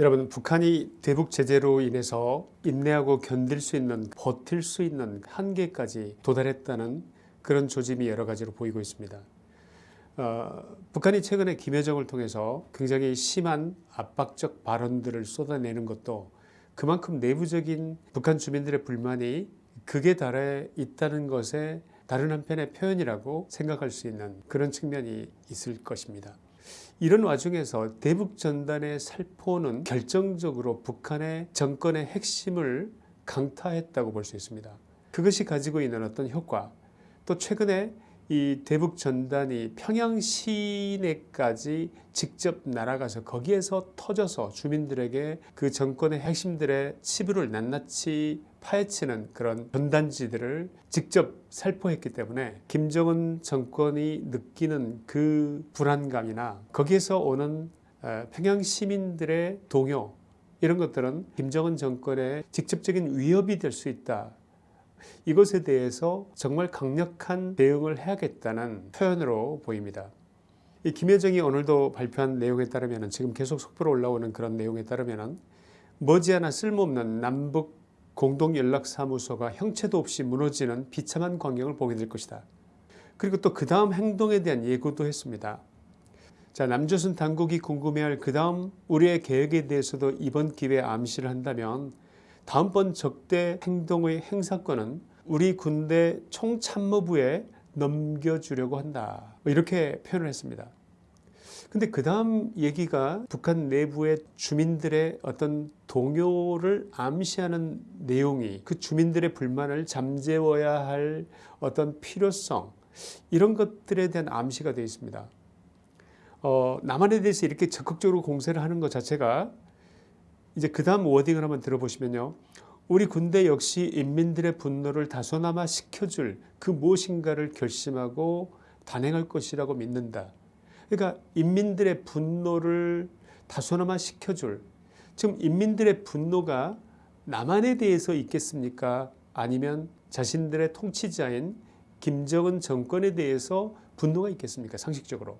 여러분 북한이 대북 제재로 인해서 인내하고 견딜 수 있는 버틸 수 있는 한계까지 도달했다는 그런 조짐이 여러 가지로 보이고 있습니다. 어, 북한이 최근에 김여정을 통해서 굉장히 심한 압박적 발언들을 쏟아내는 것도 그만큼 내부적인 북한 주민들의 불만이 극에 달해 있다는 것에 다른 한편의 표현이라고 생각할 수 있는 그런 측면이 있을 것입니다. 이런 와중에서 대북 전단의 살포는 결정적으로 북한의 정권의 핵심을 강타했다고 볼 수 있습니다. 그것이 가지고 있는 어떤 효과 또 최근에 이 대북 전단이 평양 시내까지 직접 날아가서 거기에서 터져서 주민들에게 그 정권의 핵심들의 치부를 낱낱이 파헤치는 그런 전단지들을 직접 살포했기 때문에 김정은 정권이 느끼는 그 불안감이나 거기에서 오는 어, 평양 시민들의 동요 이런 것들은 김정은 정권의 직접적인 위협이 될 수 있다 이것에 대해서 정말 강력한 대응을 해야겠다는 표현으로 보입니다. 이 김여정이 오늘도 발표한 내용에 따르면 지금 계속 속보로 올라오는 그런 내용에 따르면 머지않아 쓸모없는 남북 공동연락사무소가 형체도 없이 무너지는 비참한 광경을 보게 될 것이다. 그리고 또 그 다음 행동에 대한 예고도 했습니다. 자 남조선 당국이 궁금해할 그 다음 우리의 계획에 대해서도 이번 기회에 암시를 한다면 다음번 적대 행동의 행사권은 우리 군대 총참모부에 넘겨주려고 한다. 뭐 이렇게 표현을 했습니다. 근데 그 다음 얘기가 북한 내부의 주민들의 어떤 동요를 암시하는 내용이 그 주민들의 불만을 잠재워야 할 어떤 필요성 이런 것들에 대한 암시가 되어 있습니다. 어, 남한에 대해서 이렇게 적극적으로 공세를 하는 것 자체가 이제 그 다음 워딩을 한번 들어보시면요. 우리 군대 역시 인민들의 분노를 다소나마 식혀줄 그 무엇인가를 결심하고 단행할 것이라고 믿는다. 그러니까 인민들의 분노를 다소나마 식혀줄 지금 인민들의 분노가 남한에 대해서 있겠습니까? 아니면 자신들의 통치자인 김정은 정권에 대해서 분노가 있겠습니까? 상식적으로.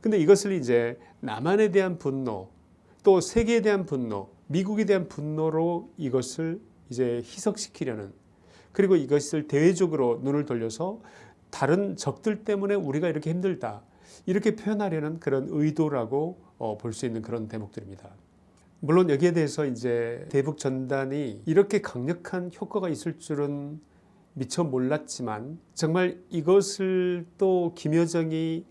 근데 이것을 이제 남한에 대한 분노 또 세계에 대한 분노, 미국에 대한 분노로 이것을 이제 희석시키려는 그리고 이것을 대외적으로 눈을 돌려서 다른 적들 때문에 우리가 이렇게 힘들다 이렇게 표현하려는 그런 의도라고 어, 볼 수 있는 그런 대목들입니다. 물론 여기에 대해서 이제 대북 전단이 이렇게 강력한 효과가 있을 줄은 미처 몰랐지만 정말 이것을 또 김여정이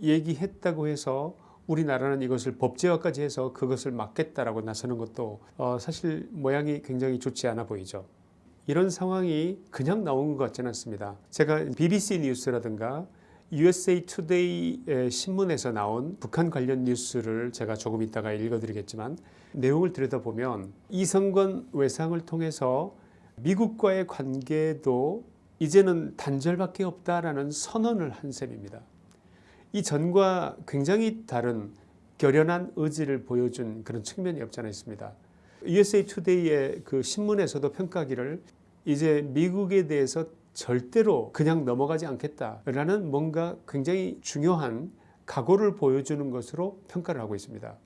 얘기했다고 해서 우리나라는 이것을 법제화까지 해서 그것을 막겠다라고 나서는 것도 어 사실 모양이 굉장히 좋지 않아 보이죠. 이런 상황이 그냥 나온 것 같지는 않습니다. 제가 BBC 뉴스라든가 USA Today의 신문에서 나온 북한 관련 뉴스를 제가 조금 이따가 읽어드리겠지만 내용을 들여다보면 이성건 외상을 통해서 미국과의 관계도 이제는 단절밖에 없다라는 선언을 한 셈입니다. 이 전과 굉장히 다른 결연한 의지를 보여준 그런 측면이 없지 않아 있습니다. USA Today의 그 신문에서도 평가기를 이제 미국에 대해서 절대로 그냥 넘어가지 않겠다라는 뭔가 굉장히 중요한 각오를 보여주는 것으로 평가를 하고 있습니다.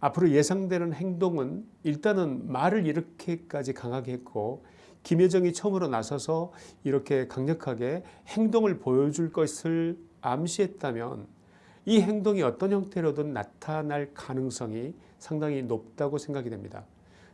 앞으로 예상되는 행동은 일단은 말을 이렇게까지 강하게 했고 김여정이 처음으로 나서서 이렇게 강력하게 행동을 보여줄 것을 암시했다면 이 행동이 어떤 형태로든 나타날 가능성이 상당히 높다고 생각이 됩니다.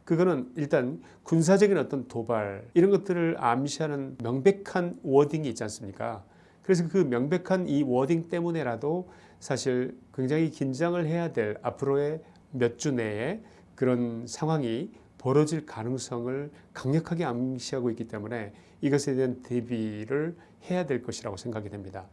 그거는 일단 군사적인 어떤 도발 이런 것들을 암시하는 명백한 워딩이 있지 않습니까? 그래서 그 명백한 이 워딩 때문에라도 사실 굉장히 긴장을 해야 될 앞으로의 몇 주 내에 그런 상황이 벌어질 가능성을 강력하게 암시하고 있기 때문에 이것에 대한 대비를 해야 될 것이라고 생각이 됩니다.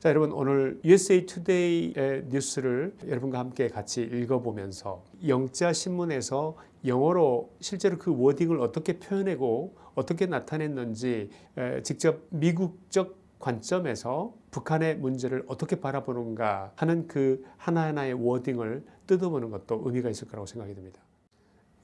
자 여러분 오늘 USA Today의 뉴스를 여러분과 함께 같이 읽어보면서 영자 신문에서 영어로 실제로 그 워딩을 어떻게 표현하고 어떻게 나타냈는지 직접 미국적 관점에서 북한의 문제를 어떻게 바라보는가 하는 그 하나하나의 워딩을 뜯어보는 것도 의미가 있을 거라고 생각이 듭니다.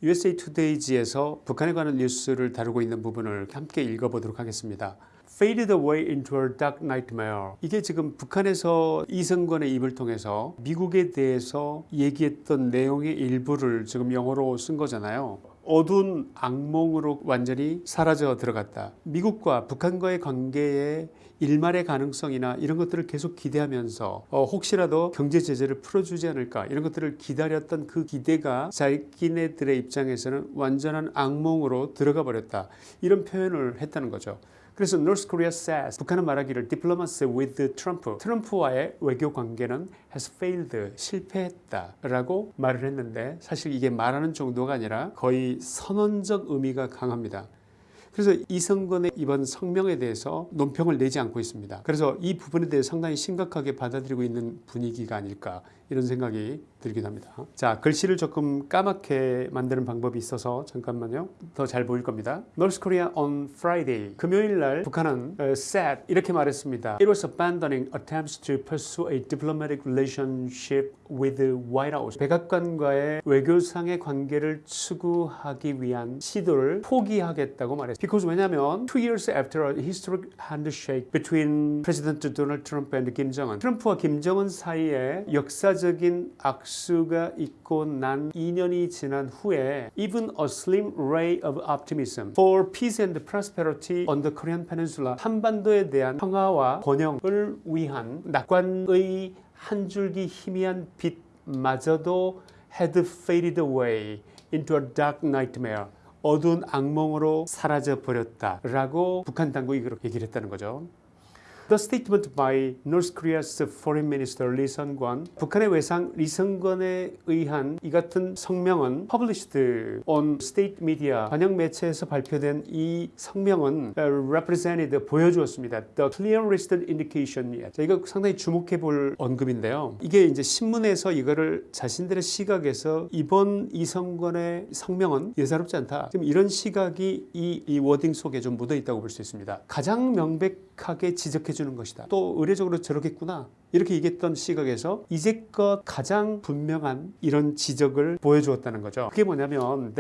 USA Today지에서 북한에 관한 뉴스를 다루고 있는 부분을 함께 읽어보도록 하겠습니다. Faded away into a dark nightmare. 이게 지금 북한에서 이승건의 입을 통해서 미국에 대해서 얘기했던 내용의 일부를 지금 영어로 쓴 거잖아요. 어두운 악몽으로 완전히 사라져 들어갔다. 미국과 북한과의 관계에 일말의 가능성이나 이런 것들을 계속 기대하면서 어, 혹시라도 경제 제재를 풀어주지 않을까 이런 것들을 기다렸던 그 기대가 자기네들의 입장에서는 완전한 악몽으로 들어가 버렸다. 이런 표현을 했다는 거죠. 그래서 North Korea says 북한은 말하기를 diplomacy with Trump 트럼프와의 외교 관계는 has failed 실패했다 라고 말을 했는데 사실 이게 말하는 정도가 아니라 거의 선언적 의미가 강합니다. 그래서 이성건의 이번 성명에 대해서 논평을 내지 않고 있습니다. 그래서 이 부분에 대해 상당히 심각하게 받아들이고 있는 분위기가 아닐까 이런 생각이 들긴 합니다. 자 글씨를 조금 까맣게 만드는 방법이 있어서 잠깐만요. 더 잘 보일 겁니다. North Korea on Friday 금요일 날 북한은 uh, said 이렇게 말했습니다. It was abandoning attempts to pursue a diplomatic relationship with the White House. 백악관과의 외교상의 관계를 추구하기 위한 시도를 포기하겠다고 말했습니다. Because 왜냐하면 two years after a historic handshake between President Donald Trump and Kim Jong-un, 트럼프와 김정은 사이에 역사적인 악수 가 있고 난 2년이 지난 후에 even a slim ray of optimism for peace and prosperity on the Korean Peninsula 한반도에 대한 평화와 번영을 위한 낙관의 한 줄기 희미한 빛마저도 had faded away into a dark nightmare. 어두운 악몽으로 사라져 버렸다 라고 북한 당국이 그렇게 얘기를 했다는 거죠. The statement by North Korea's Foreign Minister Lee Sung-kwon, 북한의 외상 리성건에 의한 이 같은 성명은 published on state media 반영 매체에서 발표된 이 성명은 uh, represented 보여주었습니다. The clearest indication yet. 자, 이거 상당히 주목해 볼 언급인데요. 이게 이제 신문에서 이거를 자신들의 시각에서 이번 이성건의 성명은 예사롭지 않다. 지금 이런 시각이 이, 이 워딩 속에 좀 묻어 있다고 볼 수 있습니다. 가장 명백 하게 지적해 주는 것이다. 또 의례적으로 저렇겠구나. 이렇게 얘기했던 시각에서 이제껏 가장 분명한 이런 지적을 보여주었다는 거죠. 그게 뭐냐면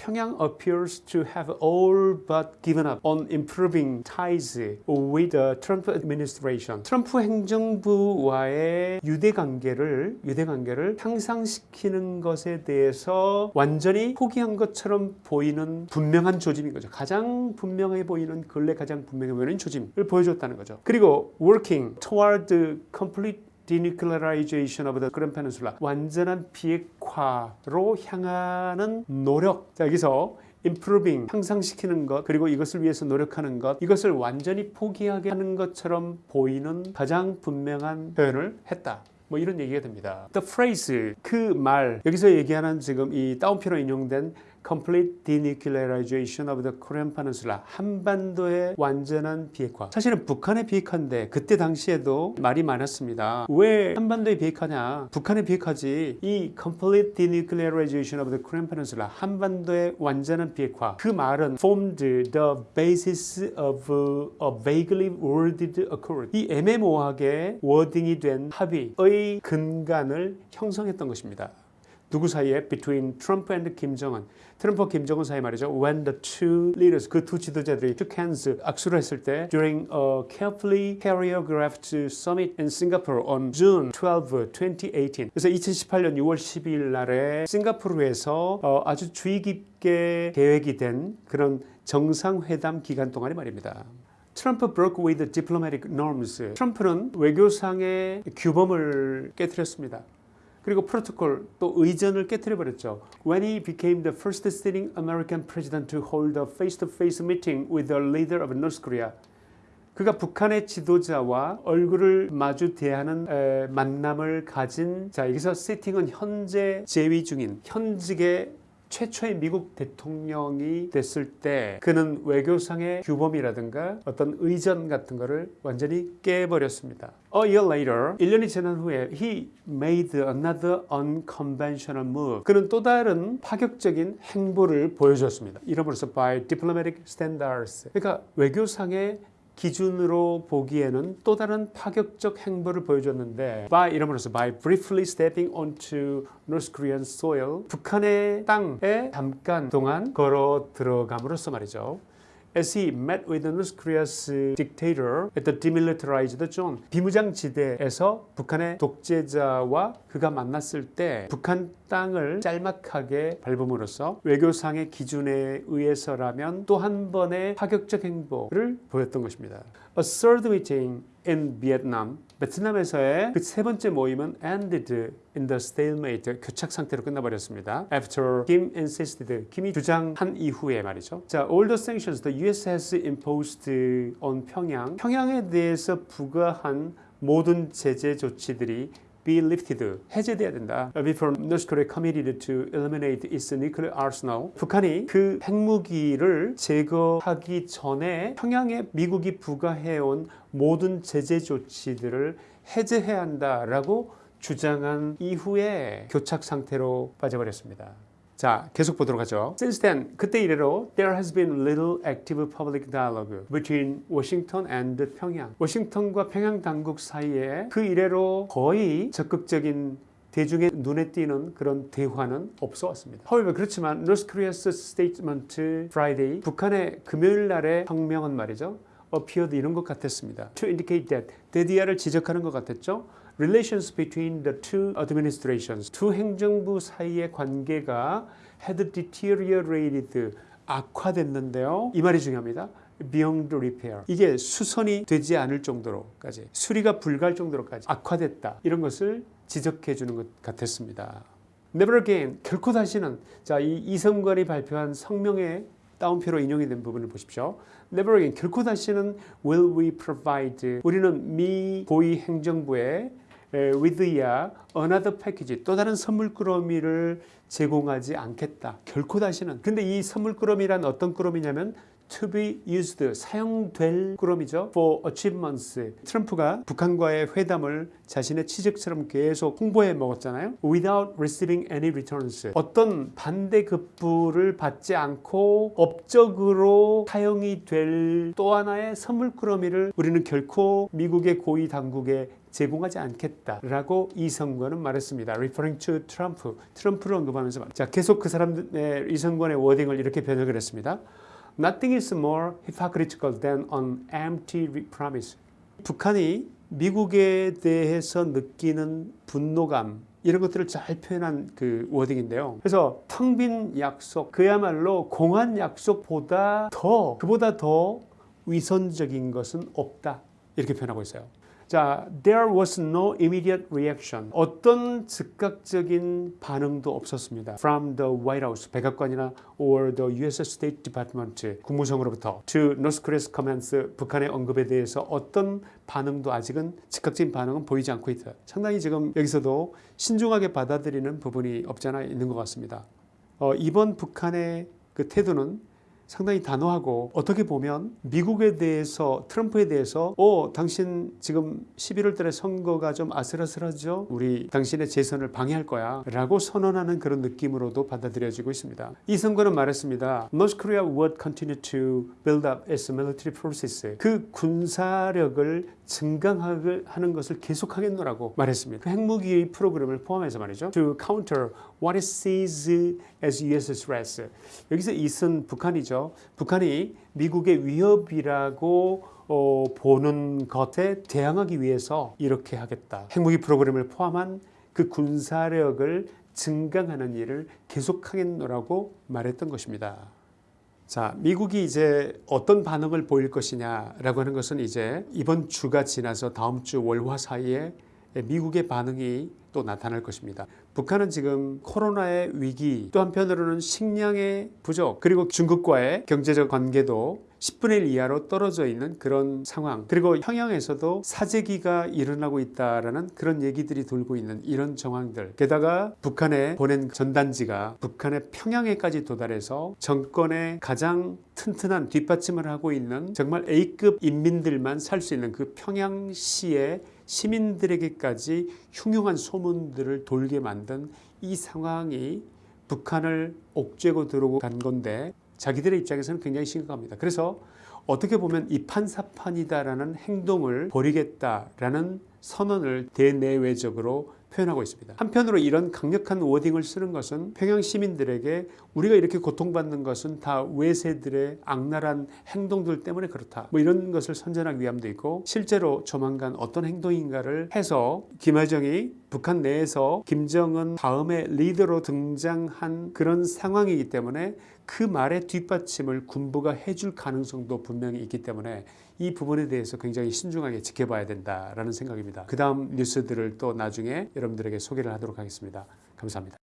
평양 appears to have all but given up on improving ties with the Trump administration. 트럼프 행정부와의 유대 관계를 유대 관계를 향상시키는 것에 대해서 완전히 포기한 것처럼 보이는 분명한 조짐인 거죠. 가장 분명해 보이는 근래 가장 분명해 보이는 조짐을 보여줬다는 거죠. 그리고 working toward complete denuclearization of the Korean Peninsula 완전한 비핵화로 향하는 노력 자 여기서 improving 향상시키는 것 그리고 이것을 위해서 노력하는 것 이것을 완전히 포기하게 하는 것처럼 보이는 가장 분명한 표현을 했다. 뭐 이런 얘기가 됩니다. The phrase 그 말 여기서 얘기하는 지금 이 다운표로 인용된 complete denuclearization of the Korean Peninsula 한반도의 완전한 비핵화 사실은 북한의 비핵화인데 그때 당시에도 말이 많았습니다 왜 한반도의 비핵화냐 북한의 비핵화지 이 complete denuclearization of the Korean Peninsula 한반도의 완전한 비핵화 그 말은 formed the basis of a vaguely worded accord 이 애매모호하게 워딩이 된 합의의 근간을 형성했던 것입니다 누구 사이에? Between Trump and Kim Jong-un. 트럼프와 김정은 사이 말이죠. When the two leaders, 그 두 지도자들이 shook hands, 악수를 했을 때 during a carefully choreographed summit in Singapore on June 12, 2018. 그래서 2018년 6월 12일 날에 싱가포르에서 어, 아주 주의 깊게 계획이 된 그런 정상회담 기간 동안이 말입니다. 트럼프 broke with diplomatic norms. 트럼프는 외교상의 규범을 깨뜨렸습니다. 그리고 프로토콜 또 의전을 깨뜨려 버렸죠. When he became the first sitting American president to hold a face-to-face meeting with the leader of North Korea. 그가 북한의 지도자와 얼굴을 마주 대하는 에, 만남을 가진 자 여기서 세팅은 현재 재위 중인 현직의 최초의 미국 대통령이 됐을 때 그는 외교상의 규범이라든가 어떤 의전 같은 거를 완전히 깨버렸습니다. A year later, 1년이 지난 후에 he made another unconventional move. 그는 또 다른 파격적인 행보를 보여줬습니다. 이름으로써 by diplomatic standards. 그러니까 외교상의 기준으로 보기에는 또 다른 파격적 행보를 보여줬는데 by 이름으로써 by briefly stepping onto North Korean soil 북한의 땅에 잠깐 동안 걸어 들어감으로써 말이죠. As he met with North Korea's dictator at the demilitarized zone, 비무장지대에서 북한의 독재자와 그가 만났을 때 북한 땅을 짤막하게 밟음으로써 외교상의 기준에 의해서라면 또 한 번의 파격적 행보를 보였던 것입니다. A third meeting in Vietnam, 베트남에서의 그 세 번째 모임은 ended in the stalemate, 교착 상태로 끝나버렸습니다. After Kim insisted, 김이 주장한 이후에 말이죠. 자, all the sanctions the U.S. has imposed on 평양, 평양에 대해서 부과한 모든 제재 조치들이 be lifted 해제돼야 된다. Before North Korea committed to eliminate its nuclear arsenal. 북한이 그 핵무기를 제거하기 전에 평양에 미국이 부과해온 모든 제재 조치들을 해제해야 한다라고 주장한 이후에 교착 상태로 빠져버렸습니다. 자, 계속 보도록 하죠. Since then, 그때 이래로 there has been little active public dialogue between Washington and 평양. 워싱턴과 평양 당국 사이에 그 이래로 거의 적극적인 대중의 눈에 띄는 그런 대화는 없어 왔습니다. However, 그렇지만 North Korea's statement Friday, 북한의 금요일 날의 성명은 말이죠. appeared 이런 것 같았습니다. To indicate that, 데디아를 지적하는 것 같았죠. Relations between the two administrations, 두 행정부 사이의 관계가 had deteriorated, 악화됐는데요. 이 말이 중요합니다. beyond repair. 이게 수선이 되지 않을 정도로까지, 수리가 불가할 정도로까지 악화됐다. 이런 것을 지적해 주는 것 같았습니다. Never again, 결코 다시는 자, 이 이성관이 발표한 성명에 따옴표로 인용이 된 부분을 보십시오. Never again, 결코 다시는 will we provide. 우리는 미 고위 행정부에 with야 another package 또 다른 선물 꾸러미를 제공하지 않겠다. 결코 다시는. 근데 이 선물 꾸러미란 어떤 꾸러미냐면 to be used 사용될 꾸러미죠. for achievements. 트럼프가 북한과의 회담을 자신의 취직처럼 계속 홍보해 먹었잖아요. without receiving any returns. 어떤 반대급부를 받지 않고 업적으로 사용이 될 또 하나의 선물 꾸러미를 우리는 결코 미국의 고위 당국에 제공하지 않겠다라고 이 선관은 말했습니다. referring to Trump. 트럼프를 언급하면서 말. 자, 계속 그 사람의 이 선관의 워딩을 이렇게 변형을 했습니다. Nothing is more hypocritical than an empty promise. 북한이 미국에 대해서 느끼는 분노감 이런 것들을 잘 표현한 그 워딩인데요. 그래서 텅 빈 약속, 그야말로 공한 약속보다 더 그보다 더 위선적인 것은 없다 이렇게 표현하고 있어요. 자, there was no immediate reaction. 어떤 즉각적인 반응도 없었습니다. From the White House, 백악관이나 or the U.S. State Department, 국무성으로부터 to North Korea's comments, 북한의 언급에 대해서 어떤 반응도 아직은 즉각적인 반응은 보이지 않고 있다. 상당히 지금 여기서도 신중하게 받아들이는 부분이 없지 않아 있는 것 같습니다. 어, 이번 북한의 그 태도는 상당히 단호하고 어떻게 보면 미국에 대해서 트럼프에 대해서 어 당신 지금 11월 달에 선거가 좀 아슬아슬하죠? 우리 당신의 재선을 방해할 거야 라고 선언하는 그런 느낌으로도 받아들여지고 있습니다. 이 선거는 말했습니다. North Korea would continue to build up its military forces. 그 군사력을 증강하는 것을 계속하겠노라고 말했습니다. 그 핵무기 프로그램을 포함해서 말이죠. To counter what it sees as US threats 여기서 이은 북한이죠 북한이 미국의 위협이라고 어, 보는 것에 대항하기 위해서 이렇게 하겠다. 핵무기 프로그램을 포함한 그 군사력을 증강하는 일을 계속하겠노라고 말했던 것입니다. 자, 미국이 이제 어떤 반응을 보일 것이냐라고 하는 것은 이제 이번 주가 지나서 다음 주 월화 사이에 미국의 반응이 또 나타날 것입니다. 북한은 지금 코로나의 위기 또 한편으로는 식량의 부족 그리고 중국과의 경제적 관계도 10분의 1 이하로 떨어져 있는 그런 상황. 그리고 평양에서도 사재기가 일어나고 있다라는 그런 얘기들이 돌고 있는 이런 정황들. 게다가 북한에 보낸 전단지가 북한의 평양에까지 도달해서 정권의 가장 튼튼한 뒷받침을 하고 있는 정말 A급 인민들만 살 수 있는 그 평양시의 시민들에게까지 흉흉한 소문들을 돌게 만든 이 상황이 북한을 옥죄고 들어오고 간 건데 자기들의 입장에서는 굉장히 심각합니다. 그래서 어떻게 보면 이판사판이다라는 행동을 벌이겠다라는 선언을 대내외적으로 표현하고 있습니다. 한편으로 이런 강력한 워딩을 쓰는 것은 평양 시민들에게 우리가 이렇게 고통받는 것은 다 외세들의 악랄한 행동들 때문에 그렇다. 뭐 이런 것을 선전하기 위함도 있고 실제로 조만간 어떤 행동인가를 해서 김여정이 북한 내에서 김정은 다음에 리더로 등장한 그런 상황이기 때문에 그 말의 뒷받침을 군부가 해줄 가능성도 분명히 있기 때문에 이 부분에 대해서 굉장히 신중하게 지켜봐야 된다라는 생각입니다. 그 다음 뉴스들을 또 나중에 여러분들에게 소개를 하도록 하겠습니다. 감사합니다.